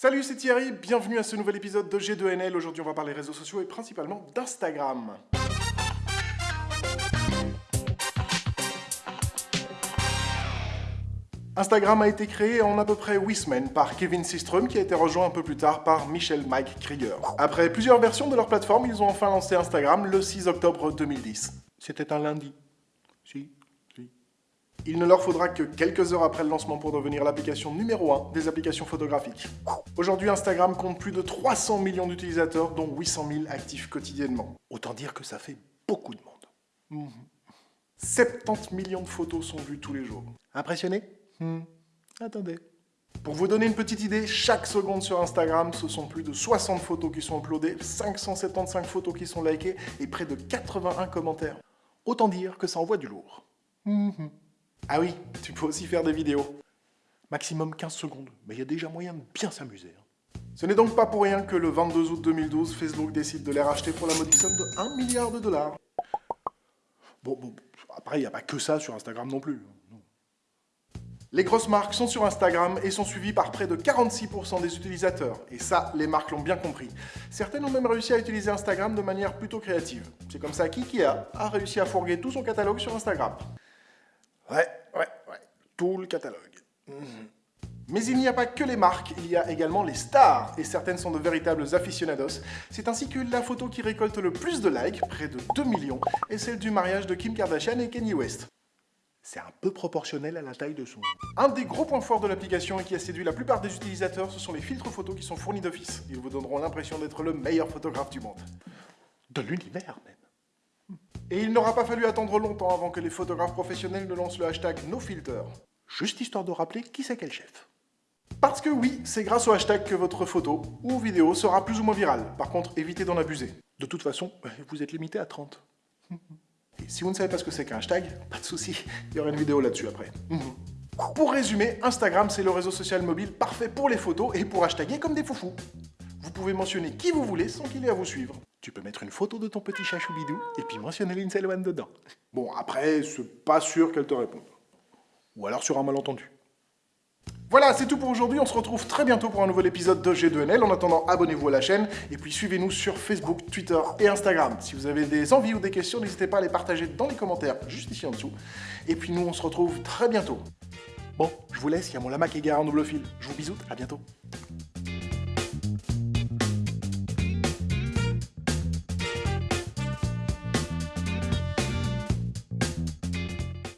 Salut, c'est Thierry, bienvenue à ce nouvel épisode de G2NL. Aujourd'hui, on va parler réseaux sociaux et principalement d'Instagram. Instagram a été créé en à peu près 8 semaines par Kevin Systrom qui a été rejoint un peu plus tard par Michel Mike Krieger. Après plusieurs versions de leur plateforme, ils ont enfin lancé Instagram le 6 octobre 2010. C'était un lundi. Si, si. Il ne leur faudra que quelques heures après le lancement pour devenir l'application numéro 1 des applications photographiques. Aujourd'hui, Instagram compte plus de 300 millions d'utilisateurs, dont 800 000 actifs quotidiennement. Autant dire que ça fait beaucoup de monde. 70 millions de photos sont vues tous les jours. Impressionné? Hmm. Attendez. Pour vous donner une petite idée, chaque seconde sur Instagram, ce sont plus de 60 photos qui sont uploadées, 575 photos qui sont likées et près de 81 commentaires. Autant dire que ça envoie du lourd. Mhm. Ah oui, tu peux aussi faire des vidéos. Maximum 15 secondes, mais il y a déjà moyen de bien s'amuser. hein. Ce n'est donc pas pour rien que le 22 août 2012, Facebook décide de les racheter pour la modique somme de 1 milliard de dollars. Bon, bon, après, il n'y a pas que ça sur Instagram non plus. Non. Les grosses marques sont sur Instagram et sont suivies par près de 46% des utilisateurs. Et ça, les marques l'ont bien compris. Certaines ont même réussi à utiliser Instagram de manière plutôt créative. C'est comme ça qu'IKEA a réussi à fourguer tout son catalogue sur Instagram. Ouais, ouais, ouais, tout le catalogue. Mhm. Mais il n'y a pas que les marques, il y a également les stars, et certaines sont de véritables aficionados. C'est ainsi que la photo qui récolte le plus de likes, près de 2 millions, est celle du mariage de Kim Kardashian et Kanye West. C'est un peu proportionnel à la taille de son... Un des gros points forts de l'application et qui a séduit la plupart des utilisateurs, ce sont les filtres photos qui sont fournis d'office. Ils vous donneront l'impression d'être le meilleur photographe du monde. De l'univers même. Et il n'aura pas fallu attendre longtemps avant que les photographes professionnels ne lancent le hashtag NoFilter. Juste histoire de rappeler qui c'est quel chef. Parce que oui, c'est grâce au hashtag que votre photo ou vidéo sera plus ou moins virale. Par contre, évitez d'en abuser. De toute façon, vous êtes limité à 30. Et si vous ne savez pas ce que c'est qu'un hashtag, pas de souci, il y aura une vidéo là-dessus après. Pour résumer, Instagram c'est le réseau social mobile parfait pour les photos et pour hashtaguer comme des foufous. Vous pouvez mentionner qui vous voulez sans qu'il ait à vous suivre. Tu peux mettre une photo de ton petit chat choubidou et puis mentionner Lindsay Lohan dedans. Bon, après, c'est pas sûr qu'elle te réponde. Ou alors sur un malentendu. Voilà, c'est tout pour aujourd'hui. On se retrouve très bientôt pour un nouvel épisode de G2NL. En attendant, abonnez-vous à la chaîne et puis suivez-nous sur Facebook, Twitter et Instagram. Si vous avez des envies ou des questions, n'hésitez pas à les partager dans les commentaires juste ici en dessous. Et puis nous, on se retrouve très bientôt. Bon, je vous laisse, il y a mon lama qui est garé en double fil. Je vous bisoute, à bientôt.